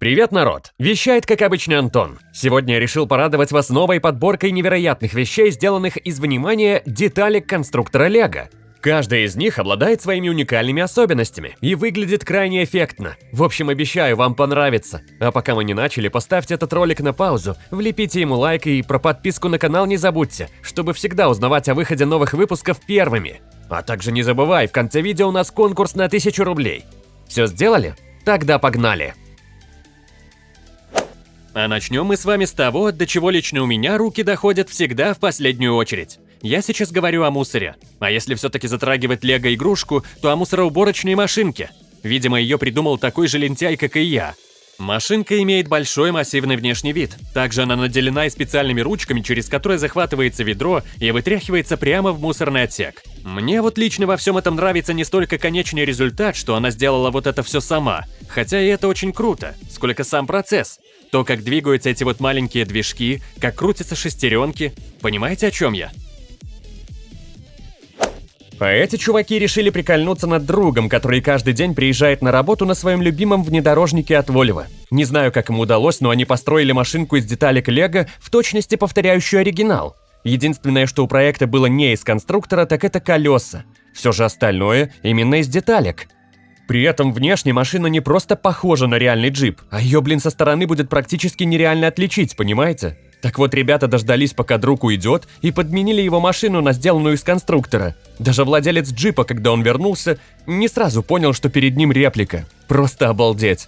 Привет, народ! Вещает, как обычно, Антон. Сегодня я решил порадовать вас новой подборкой невероятных вещей, сделанных из внимания деталек конструктора Лего. Каждая из них обладает своими уникальными особенностями и выглядит крайне эффектно. В общем, обещаю, вам понравится. А пока мы не начали, поставьте этот ролик на паузу, влепите ему лайк и про подписку на канал не забудьте, чтобы всегда узнавать о выходе новых выпусков первыми. А также не забывай, в конце видео у нас конкурс на 1000 рублей. Все сделали? Тогда погнали! А начнем мы с вами с того, до чего лично у меня руки доходят всегда в последнюю очередь. Я сейчас говорю о мусоре. А если все-таки затрагивать лего-игрушку, то о мусороуборочной машинке. Видимо, ее придумал такой же лентяй, как и я. Машинка имеет большой массивный внешний вид. Также она наделена и специальными ручками, через которые захватывается ведро и вытряхивается прямо в мусорный отсек. Мне вот лично во всем этом нравится не столько конечный результат, что она сделала вот это все сама, хотя и это очень круто, сколько сам процесс. То, как двигаются эти вот маленькие движки, как крутятся шестеренки. Понимаете, о чем я? А эти чуваки решили прикольнуться над другом, который каждый день приезжает на работу на своем любимом внедорожнике от Volvo. Не знаю, как им удалось, но они построили машинку из деталек Лего, в точности повторяющую оригинал. Единственное, что у проекта было не из конструктора, так это колеса. Все же остальное именно из деталек. При этом внешне машина не просто похожа на реальный джип, а ее, блин, со стороны будет практически нереально отличить, понимаете? Так вот, ребята дождались, пока друг уйдет, и подменили его машину на сделанную из конструктора. Даже владелец джипа, когда он вернулся, не сразу понял, что перед ним реплика. Просто обалдеть.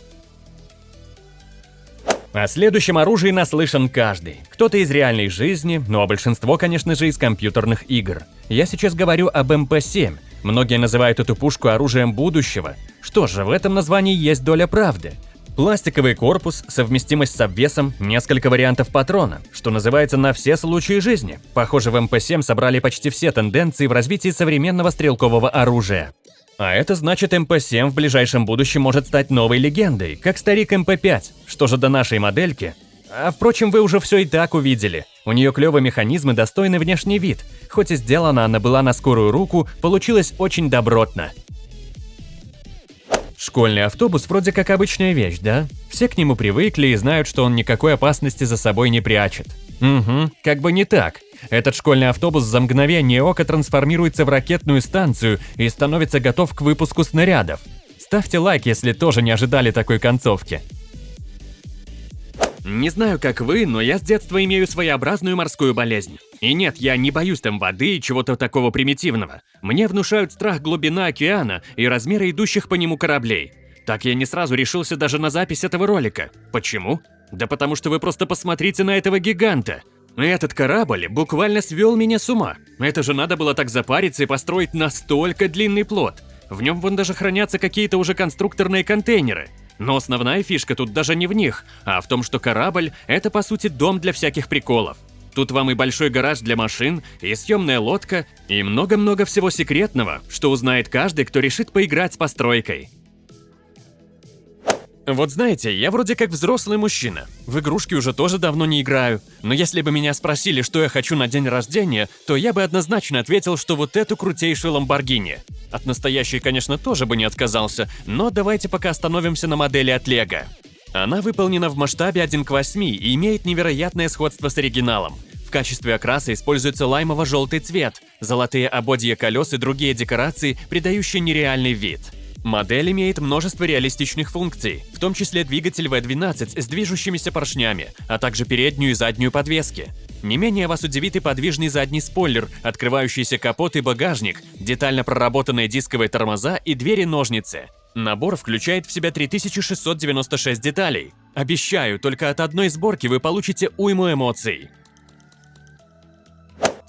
О следующем оружии наслышан каждый. Кто-то из реальной жизни, ну а большинство, конечно же, из компьютерных игр. Я сейчас говорю об МП-7. Многие называют эту пушку оружием будущего. Что же, в этом названии есть доля правды. Пластиковый корпус, совместимость с обвесом, несколько вариантов патрона, что называется на все случаи жизни. Похоже, в МП-7 собрали почти все тенденции в развитии современного стрелкового оружия. А это значит, МП-7 в ближайшем будущем может стать новой легендой, как старик МП-5. Что же до нашей модельки? А впрочем, вы уже все и так увидели. У нее клевый механизм и достойный внешний вид. Хоть и сделана она была на скорую руку, получилось очень добротно. Школьный автобус вроде как обычная вещь, да? Все к нему привыкли и знают, что он никакой опасности за собой не прячет. Угу, как бы не так. Этот школьный автобус за мгновение ока трансформируется в ракетную станцию и становится готов к выпуску снарядов. Ставьте лайк, если тоже не ожидали такой концовки. Не знаю, как вы, но я с детства имею своеобразную морскую болезнь. И нет, я не боюсь там воды и чего-то такого примитивного. Мне внушают страх глубина океана и размеры идущих по нему кораблей. Так я не сразу решился даже на запись этого ролика. Почему? Да потому что вы просто посмотрите на этого гиганта. Этот корабль буквально свел меня с ума. Это же надо было так запариться и построить настолько длинный плот. В нем вон даже хранятся какие-то уже конструкторные контейнеры. Но основная фишка тут даже не в них, а в том, что корабль – это по сути дом для всяких приколов. Тут вам и большой гараж для машин, и съемная лодка, и много-много всего секретного, что узнает каждый, кто решит поиграть с постройкой. Вот знаете, я вроде как взрослый мужчина. В игрушки уже тоже давно не играю. Но если бы меня спросили, что я хочу на день рождения, то я бы однозначно ответил, что вот эту крутейшую Ламборгини. От настоящей, конечно, тоже бы не отказался, но давайте пока остановимся на модели от Лего. Она выполнена в масштабе 1 к 8 и имеет невероятное сходство с оригиналом. В качестве окраса используется лаймово-желтый цвет, золотые ободья колес и другие декорации, придающие нереальный вид. Модель имеет множество реалистичных функций, в том числе двигатель V12 с движущимися поршнями, а также переднюю и заднюю подвески. Не менее вас удивит и подвижный задний спойлер, открывающийся капот и багажник, детально проработанные дисковые тормоза и двери-ножницы. Набор включает в себя 3696 деталей. Обещаю, только от одной сборки вы получите уйму эмоций.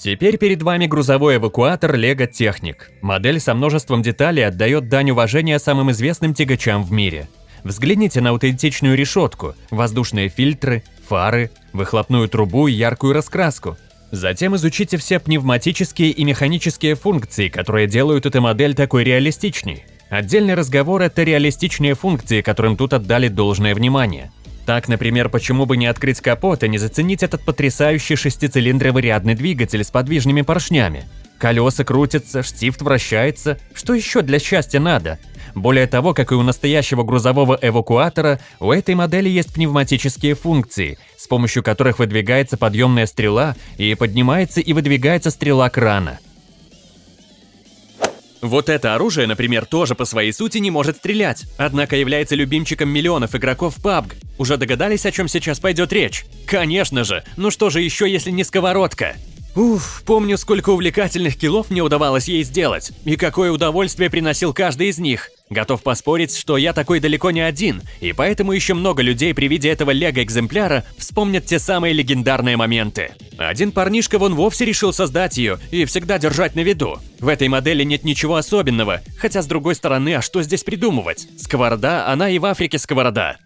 Теперь перед вами грузовой эвакуатор Lego Technic. Модель со множеством деталей отдает дань уважения самым известным тягачам в мире. Взгляните на аутентичную решетку, воздушные фильтры, фары, выхлопную трубу и яркую раскраску. Затем изучите все пневматические и механические функции, которые делают эту модель такой реалистичней. Отдельный разговор – это реалистичные функции, которым тут отдали должное внимание. Так, например, почему бы не открыть капот и не заценить этот потрясающий шестицилиндровый рядный двигатель с подвижными поршнями? Колеса крутятся, штифт вращается. Что еще для счастья надо? Более того, как и у настоящего грузового эвакуатора, у этой модели есть пневматические функции, с помощью которых выдвигается подъемная стрела и поднимается и выдвигается стрела крана. Вот это оружие, например, тоже по своей сути не может стрелять, однако является любимчиком миллионов игроков PUBG. Уже догадались, о чем сейчас пойдет речь? Конечно же, ну что же еще, если не сковородка? Уф, помню, сколько увлекательных киллов мне удавалось ей сделать, и какое удовольствие приносил каждый из них. Готов поспорить, что я такой далеко не один, и поэтому еще много людей при виде этого лего-экземпляра вспомнят те самые легендарные моменты. Один парнишка вон вовсе решил создать ее и всегда держать на виду. В этой модели нет ничего особенного, хотя с другой стороны, а что здесь придумывать? Сковорода, она и в Африке сковорода.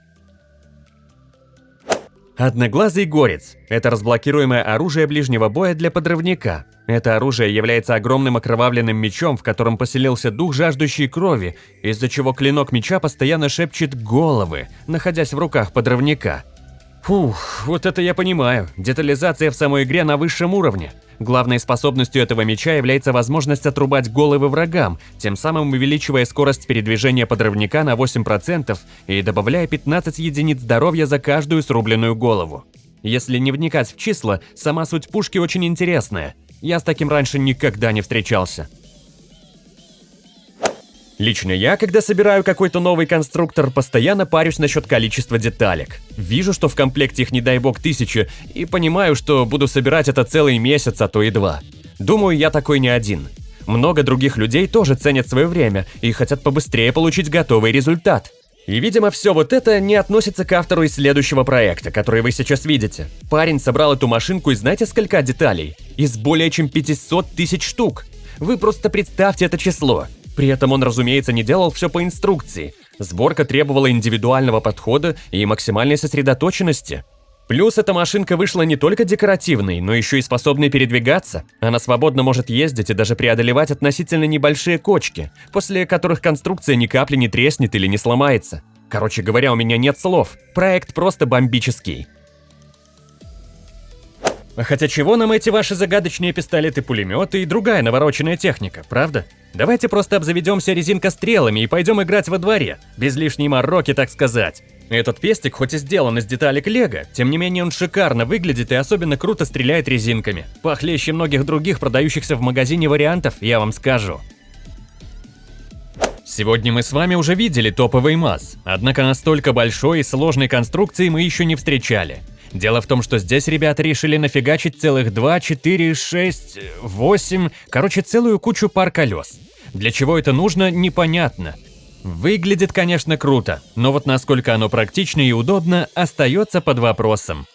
Одноглазый горец – это разблокируемое оружие ближнего боя для подрывника. Это оружие является огромным окровавленным мечом, в котором поселился дух жаждущей крови, из-за чего клинок меча постоянно шепчет головы, находясь в руках подрывника. Фух, вот это я понимаю. Детализация в самой игре на высшем уровне. Главной способностью этого меча является возможность отрубать головы врагам, тем самым увеличивая скорость передвижения подрывника на 8% и добавляя 15 единиц здоровья за каждую срубленную голову. Если не вникать в числа, сама суть пушки очень интересная. Я с таким раньше никогда не встречался. Лично я, когда собираю какой-то новый конструктор, постоянно парюсь насчет количества деталек. Вижу, что в комплекте их не дай бог тысячи, и понимаю, что буду собирать это целый месяц, а то и два. Думаю, я такой не один. Много других людей тоже ценят свое время и хотят побыстрее получить готовый результат. И, видимо, все вот это не относится к автору из следующего проекта, который вы сейчас видите. Парень собрал эту машинку из знаете сколько деталей? Из более чем 500 тысяч штук. Вы просто представьте это число. При этом он, разумеется, не делал все по инструкции. Сборка требовала индивидуального подхода и максимальной сосредоточенности. Плюс эта машинка вышла не только декоративной, но еще и способной передвигаться. Она свободно может ездить и даже преодолевать относительно небольшие кочки, после которых конструкция ни капли не треснет или не сломается. Короче говоря, у меня нет слов. Проект просто бомбический. Хотя чего нам эти ваши загадочные пистолеты-пулеметы и другая навороченная техника, правда? Давайте просто обзаведемся резинкострелами и пойдем играть во дворе, без лишней мороки, так сказать. Этот пестик хоть и сделан из деталек лего, тем не менее он шикарно выглядит и особенно круто стреляет резинками. Похлеще многих других продающихся в магазине вариантов, я вам скажу. Сегодня мы с вами уже видели топовый МАЗ, однако настолько большой и сложной конструкции мы еще не встречали. Дело в том, что здесь ребята решили нафигачить целых 2, 4, 6, 8, короче, целую кучу пар колес. Для чего это нужно, непонятно. Выглядит, конечно, круто, но вот насколько оно практично и удобно, остается под вопросом.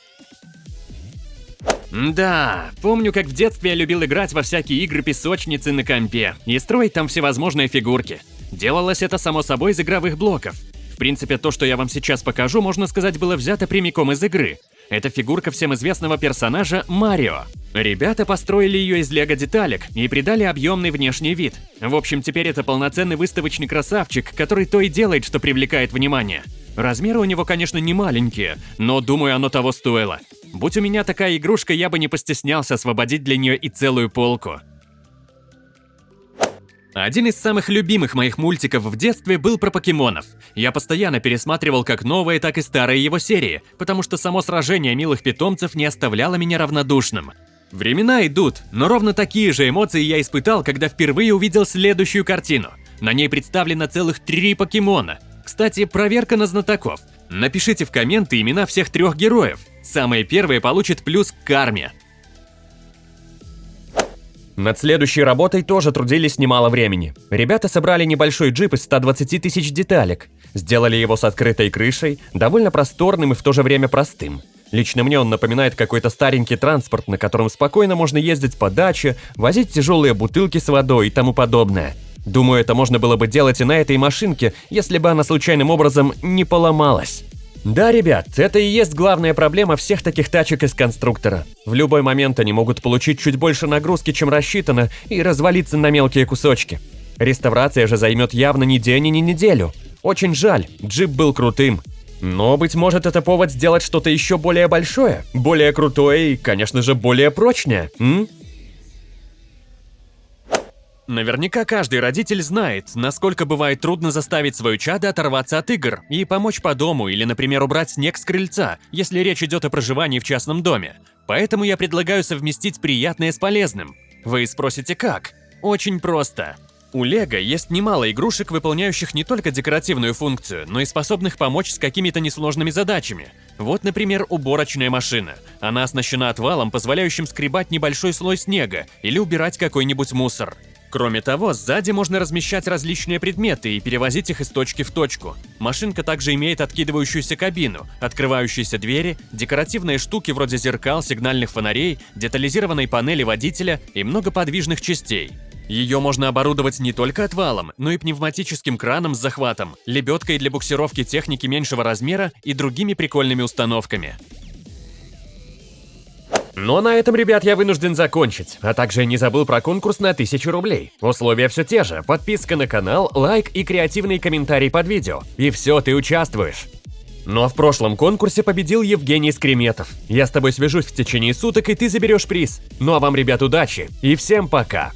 Да, помню, как в детстве я любил играть во всякие игры-песочницы на компе и строить там всевозможные фигурки. Делалось это само собой из игровых блоков. В принципе, то, что я вам сейчас покажу, можно сказать, было взято прямиком из игры. Это фигурка всем известного персонажа Марио. Ребята построили ее из лего-деталек и придали объемный внешний вид. В общем, теперь это полноценный выставочный красавчик, который то и делает, что привлекает внимание. Размеры у него, конечно, не маленькие, но думаю, оно того стоило. Будь у меня такая игрушка, я бы не постеснялся освободить для нее и целую полку. Один из самых любимых моих мультиков в детстве был про покемонов. Я постоянно пересматривал как новые, так и старые его серии, потому что само сражение милых питомцев не оставляло меня равнодушным. Времена идут, но ровно такие же эмоции я испытал, когда впервые увидел следующую картину. На ней представлено целых три покемона. Кстати, проверка на знатоков. Напишите в комменты имена всех трех героев. Самые первые получат плюс к карме. Над следующей работой тоже трудились немало времени. Ребята собрали небольшой джип из 120 тысяч деталек. Сделали его с открытой крышей, довольно просторным и в то же время простым. Лично мне он напоминает какой-то старенький транспорт, на котором спокойно можно ездить по даче, возить тяжелые бутылки с водой и тому подобное. Думаю, это можно было бы делать и на этой машинке, если бы она случайным образом не поломалась. Да, ребят, это и есть главная проблема всех таких тачек из конструктора. В любой момент они могут получить чуть больше нагрузки, чем рассчитано, и развалиться на мелкие кусочки. Реставрация же займет явно не день и не неделю. Очень жаль, джип был крутым. Но, быть может, это повод сделать что-то еще более большое, более крутое и, конечно же, более прочное, м? Наверняка каждый родитель знает, насколько бывает трудно заставить свою чадо оторваться от игр и помочь по дому или, например, убрать снег с крыльца, если речь идет о проживании в частном доме. Поэтому я предлагаю совместить приятное с полезным. Вы спросите как? Очень просто. У Лего есть немало игрушек, выполняющих не только декоративную функцию, но и способных помочь с какими-то несложными задачами. Вот, например, уборочная машина. Она оснащена отвалом, позволяющим скребать небольшой слой снега или убирать какой-нибудь мусор. Кроме того, сзади можно размещать различные предметы и перевозить их из точки в точку. Машинка также имеет откидывающуюся кабину, открывающиеся двери, декоративные штуки вроде зеркал, сигнальных фонарей, детализированной панели водителя и много подвижных частей. Ее можно оборудовать не только отвалом, но и пневматическим краном с захватом, лебедкой для буксировки техники меньшего размера и другими прикольными установками. Но на этом, ребят, я вынужден закончить, а также не забыл про конкурс на 1000 рублей. Условия все те же, подписка на канал, лайк и креативный комментарий под видео. И все, ты участвуешь. Но в прошлом конкурсе победил Евгений Скреметов. Я с тобой свяжусь в течение суток, и ты заберешь приз. Ну а вам, ребят, удачи и всем пока!